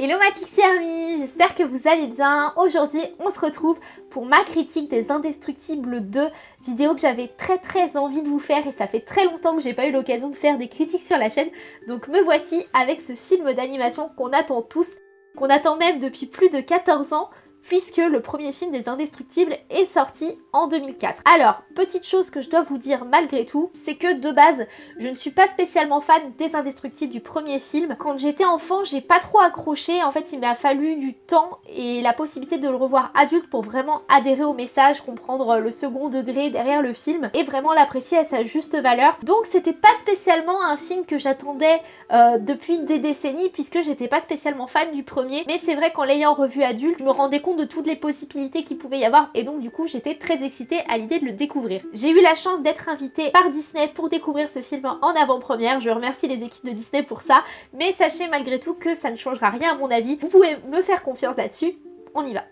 Hello ma Pixie Army, j'espère que vous allez bien. Aujourd'hui, on se retrouve pour ma critique des Indestructibles 2, vidéo que j'avais très très envie de vous faire et ça fait très longtemps que j'ai pas eu l'occasion de faire des critiques sur la chaîne. Donc me voici avec ce film d'animation qu'on attend tous, qu'on attend même depuis plus de 14 ans, puisque le premier film des Indestructibles est sorti en 2004. Alors, petite chose que je dois vous dire malgré tout, c'est que de base, je ne suis pas spécialement fan des Indestructibles du premier film. Quand j'étais enfant, j'ai pas trop accroché, en fait il m'a fallu du temps et la possibilité de le revoir adulte pour vraiment adhérer au message, comprendre le second degré derrière le film et vraiment l'apprécier à sa juste valeur. Donc c'était pas spécialement un film que j'attendais euh, depuis des décennies puisque j'étais pas spécialement fan du premier, mais c'est vrai qu'en l'ayant revu adulte, je me rendais compte de toutes les possibilités qu'il pouvait y avoir. Et donc du coup j'étais très excitée à l'idée de le découvrir. J'ai eu la chance d'être invitée par Disney pour découvrir ce film en avant-première, je remercie les équipes de Disney pour ça, mais sachez malgré tout que ça ne changera rien à mon avis, vous pouvez me faire confiance là-dessus, on y va.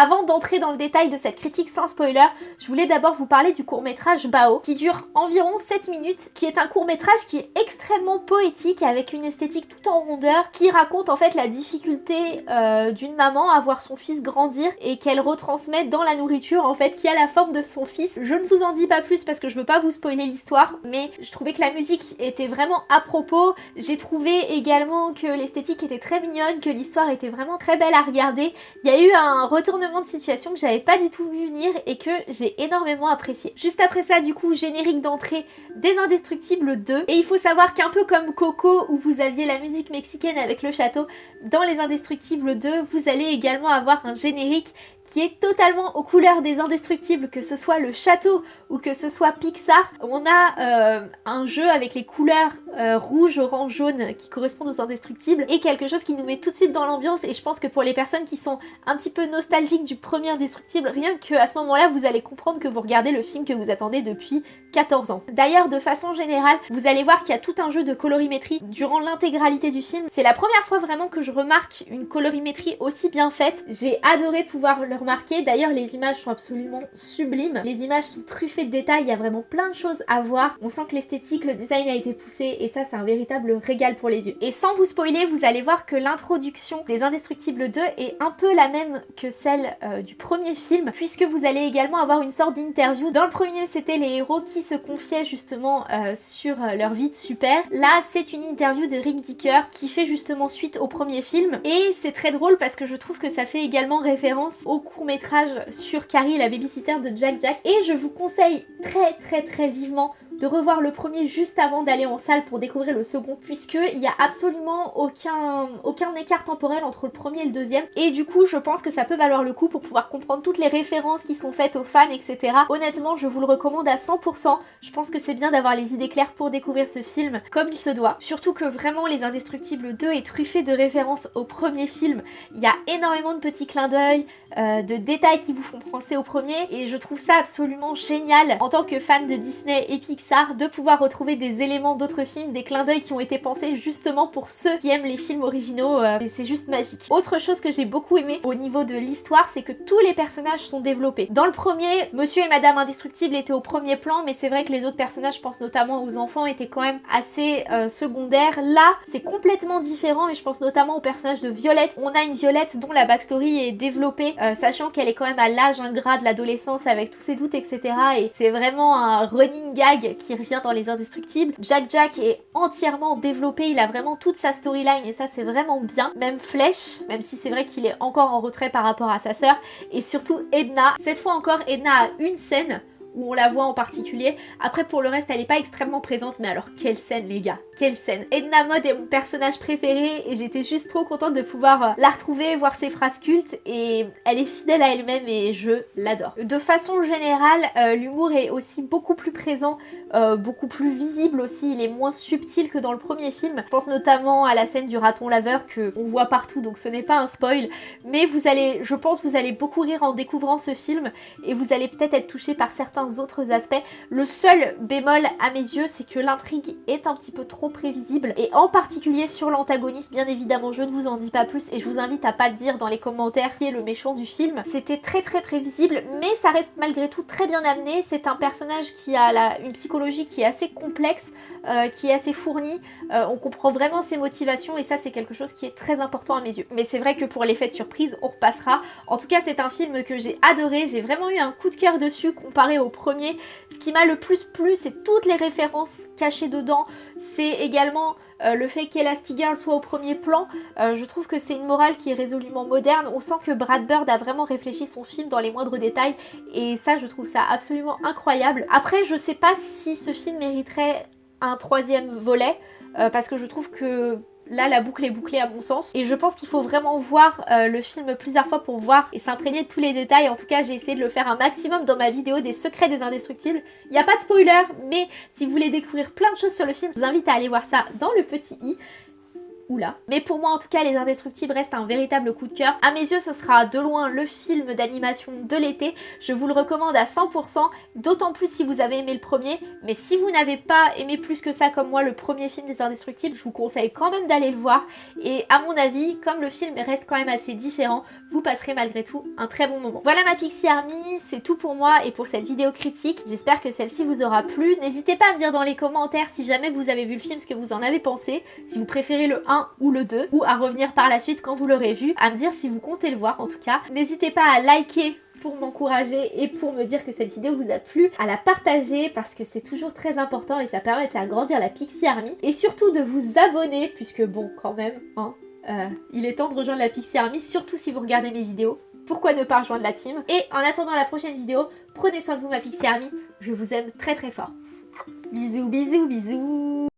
Avant d'entrer dans le détail de cette critique sans spoiler, je voulais d'abord vous parler du court-métrage Bao, qui dure environ 7 minutes, qui est un court-métrage qui est extrêmement poétique, avec une esthétique tout en rondeur, qui raconte en fait la difficulté euh, d'une maman à voir son fils grandir et qu'elle retransmet dans la nourriture en fait, qui a la forme de son fils. Je ne vous en dis pas plus parce que je veux pas vous spoiler l'histoire, mais je trouvais que la musique était vraiment à propos. J'ai trouvé également que l'esthétique était très mignonne, que l'histoire était vraiment très belle à regarder. Il y a eu un retournement de situation que j'avais pas du tout vu venir et que j'ai énormément apprécié. Juste après ça, du coup, générique d'entrée des Indestructibles 2. Et il faut savoir qu'un peu comme Coco, où vous aviez la musique mexicaine avec le château, dans les Indestructibles 2, vous allez également avoir un générique qui est totalement aux couleurs des indestructibles, que ce soit le château ou que ce soit Pixar. On a euh, un jeu avec les couleurs euh, rouge, orange, jaune qui correspondent aux indestructibles et quelque chose qui nous met tout de suite dans l'ambiance et je pense que pour les personnes qui sont un petit peu nostalgiques du premier indestructible, rien que à ce moment-là vous allez comprendre que vous regardez le film que vous attendez depuis 14 ans. D'ailleurs de façon générale, vous allez voir qu'il y a tout un jeu de colorimétrie durant l'intégralité du film. C'est la première fois vraiment que je remarque une colorimétrie aussi bien faite. J'ai adoré pouvoir le remarquer. D'ailleurs, les images sont absolument sublimes. Les images sont truffées de détails, il y a vraiment plein de choses à voir. On sent que l'esthétique, le design a été poussé et ça, c'est un véritable régal pour les yeux. Et sans vous spoiler, vous allez voir que l'introduction des Indestructibles 2 est un peu la même que celle euh, du premier film, puisque vous allez également avoir une sorte d'interview. Dans le premier, c'était les héros qui se confiaient justement euh, sur euh, leur vie de super. Là, c'est une interview de Rick Dicker qui fait justement suite au premier film. Et c'est très drôle parce que je trouve que ça fait également référence au court métrage sur Carrie, la babysitter de Jack Jack. Et je vous conseille très très très vivement de revoir le premier juste avant d'aller en salle pour découvrir le second puisqu'il n'y a absolument aucun, aucun écart temporel entre le premier et le deuxième et du coup je pense que ça peut valoir le coup pour pouvoir comprendre toutes les références qui sont faites aux fans etc. Honnêtement je vous le recommande à 100%, je pense que c'est bien d'avoir les idées claires pour découvrir ce film comme il se doit. Surtout que vraiment Les Indestructibles 2 est truffé de références au premier film, il y a énormément de petits clins d'œil, euh, de détails qui vous font penser au premier et je trouve ça absolument génial en tant que fan de Disney et Pixar de pouvoir retrouver des éléments d'autres films, des clins d'œil qui ont été pensés justement pour ceux qui aiment les films originaux. Euh, c'est juste magique. Autre chose que j'ai beaucoup aimé au niveau de l'histoire, c'est que tous les personnages sont développés. Dans le premier, Monsieur et Madame Indestructible étaient au premier plan, mais c'est vrai que les autres personnages, je pense notamment aux enfants, étaient quand même assez euh, secondaires. Là, c'est complètement différent et je pense notamment au personnage de Violette. On a une Violette dont la backstory est développée, euh, sachant qu'elle est quand même à l'âge ingrat de l'adolescence avec tous ses doutes, etc. Et c'est vraiment un running gag qui revient dans Les Indestructibles. Jack Jack est entièrement développé, il a vraiment toute sa storyline et ça c'est vraiment bien. Même Flèche, même si c'est vrai qu'il est encore en retrait par rapport à sa sœur. Et surtout Edna. Cette fois encore, Edna a une scène où on la voit en particulier. Après pour le reste elle n'est pas extrêmement présente mais alors quelle scène les gars, quelle scène. Edna Mode est mon personnage préféré et j'étais juste trop contente de pouvoir euh, la retrouver, voir ses phrases cultes et elle est fidèle à elle-même et je l'adore. De façon générale euh, l'humour est aussi beaucoup plus présent, euh, beaucoup plus visible aussi, il est moins subtil que dans le premier film. Je pense notamment à la scène du raton laveur que on voit partout donc ce n'est pas un spoil mais vous allez, je pense vous allez beaucoup rire en découvrant ce film et vous allez peut-être être touché par certains autres aspects. Le seul bémol à mes yeux, c'est que l'intrigue est un petit peu trop prévisible et en particulier sur l'antagoniste, bien évidemment, je ne vous en dis pas plus et je vous invite à pas dire dans les commentaires qui est le méchant du film. C'était très très prévisible, mais ça reste malgré tout très bien amené. C'est un personnage qui a une psychologie qui est assez complexe, euh, qui est assez fournie. Euh, on comprend vraiment ses motivations et ça c'est quelque chose qui est très important à mes yeux. Mais c'est vrai que pour l'effet de surprise, on repassera. En tout cas, c'est un film que j'ai adoré. J'ai vraiment eu un coup de cœur dessus comparé au premier. Ce qui m'a le plus plu, c'est toutes les références cachées dedans. C'est également euh, le fait qu'Elastigirl soit au premier plan, euh, je trouve que c'est une morale qui est résolument moderne. On sent que Brad Bird a vraiment réfléchi son film dans les moindres détails et ça, je trouve ça absolument incroyable. Après, je sais pas si ce film mériterait un troisième volet euh, parce que je trouve que Là, la boucle est bouclée à mon sens. Et je pense qu'il faut vraiment voir euh, le film plusieurs fois pour voir et s'imprégner de tous les détails. En tout cas, j'ai essayé de le faire un maximum dans ma vidéo des secrets des indestructibles. Il n'y a pas de spoiler, mais si vous voulez découvrir plein de choses sur le film, je vous invite à aller voir ça dans le petit i. Oula. Mais pour moi en tout cas les Indestructibles restent un véritable coup de cœur. À mes yeux ce sera de loin le film d'animation de l'été. Je vous le recommande à 100%, d'autant plus si vous avez aimé le premier. Mais si vous n'avez pas aimé plus que ça comme moi le premier film des Indestructibles, je vous conseille quand même d'aller le voir. Et à mon avis, comme le film reste quand même assez différent, vous passerez malgré tout un très bon moment. Voilà ma Pixie Army, c'est tout pour moi et pour cette vidéo critique. J'espère que celle-ci vous aura plu. N'hésitez pas à me dire dans les commentaires si jamais vous avez vu le film ce que vous en avez pensé, si vous préférez le 1 ou le 2 ou à revenir par la suite quand vous l'aurez vu, à me dire si vous comptez le voir en tout cas. N'hésitez pas à liker pour m'encourager et pour me dire que cette vidéo vous a plu, à la partager parce que c'est toujours très important et ça permet de faire grandir la Pixie Army et surtout de vous abonner puisque bon quand même, hein, euh, il est temps de rejoindre la Pixie Army, surtout si vous regardez mes vidéos. Pourquoi ne pas rejoindre la team? Et en attendant la prochaine vidéo, prenez soin de vous ma Pixie Army, je vous aime très très fort. Bisous, bisous, bisous